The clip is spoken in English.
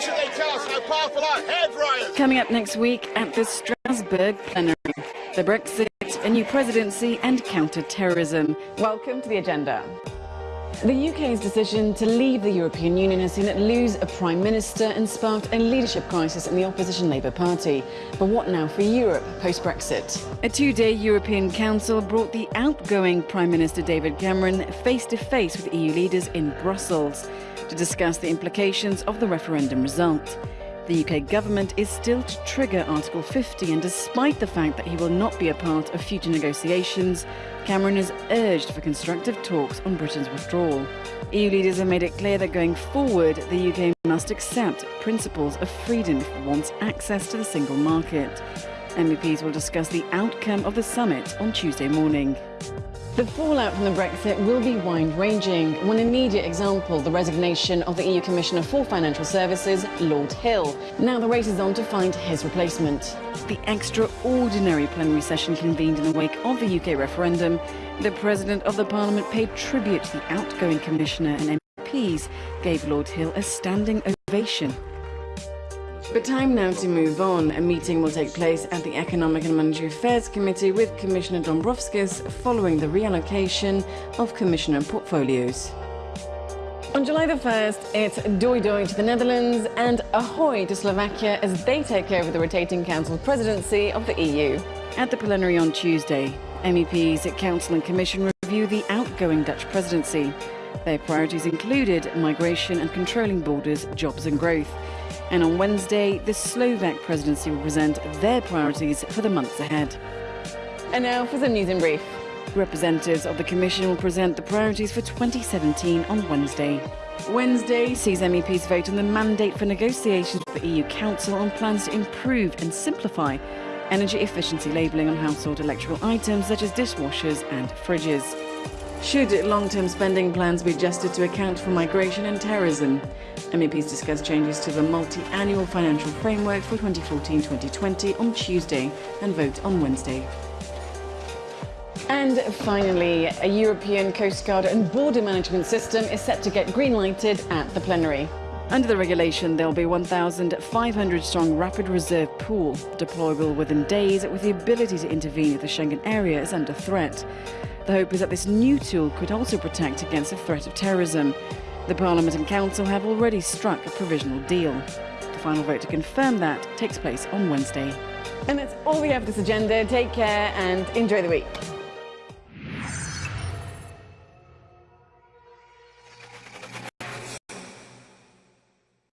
Should they tell us how powerful our head riot? Coming up next week at the Strasbourg plenary, the Brexit, a new presidency and counter-terrorism. Welcome to the agenda. The UK's decision to leave the European Union has seen it lose a Prime Minister and sparked a leadership crisis in the opposition Labour Party. But what now for Europe post-Brexit? A two-day European Council brought the outgoing Prime Minister David Cameron face-to-face -face with EU leaders in Brussels to discuss the implications of the referendum result. The UK government is still to trigger Article 50 and despite the fact that he will not be a part of future negotiations, Cameron has urged for constructive talks on Britain's withdrawal. EU leaders have made it clear that going forward, the UK must accept principles of freedom if it wants access to the single market. MEPs will discuss the outcome of the summit on Tuesday morning. The fallout from the Brexit will be wide-ranging. One immediate example, the resignation of the EU Commissioner for Financial Services, Lord Hill. Now the race is on to find his replacement. The extraordinary plenary session convened in the wake of the UK referendum. The President of the Parliament paid tribute to the outgoing Commissioner and MPs gave Lord Hill a standing ovation. But time now to move on. A meeting will take place at the Economic and Monetary Affairs Committee with Commissioner Dombrovskis following the reallocation of Commissioner portfolios. On July the 1st, it's doi doi to the Netherlands and ahoy to Slovakia as they take over the rotating Council presidency of the EU. At the plenary on Tuesday, MEPs at Council and Commission review the outgoing Dutch presidency. Their priorities included migration and controlling borders, jobs and growth. And on Wednesday, the Slovak presidency will present their priorities for the months ahead. And now for some news in brief. Representatives of the Commission will present the priorities for 2017 on Wednesday. Wednesday sees MEPs vote on the mandate for negotiations with the EU Council on plans to improve and simplify energy efficiency labelling on household electrical items such as dishwashers and fridges. Should long-term spending plans be adjusted to account for migration and terrorism? MEPs discuss changes to the multi-annual financial framework for 2014-2020 on Tuesday and vote on Wednesday. And finally, a European Coast Guard and border management system is set to get green-lighted at the plenary. Under the regulation, there will be 1,500 strong rapid reserve pool, deployable within days with the ability to intervene if the Schengen area is under threat. The hope is that this new tool could also protect against the threat of terrorism. The Parliament and Council have already struck a provisional deal. The final vote to confirm that takes place on Wednesday. And that's all we have this agenda. Take care and enjoy the week.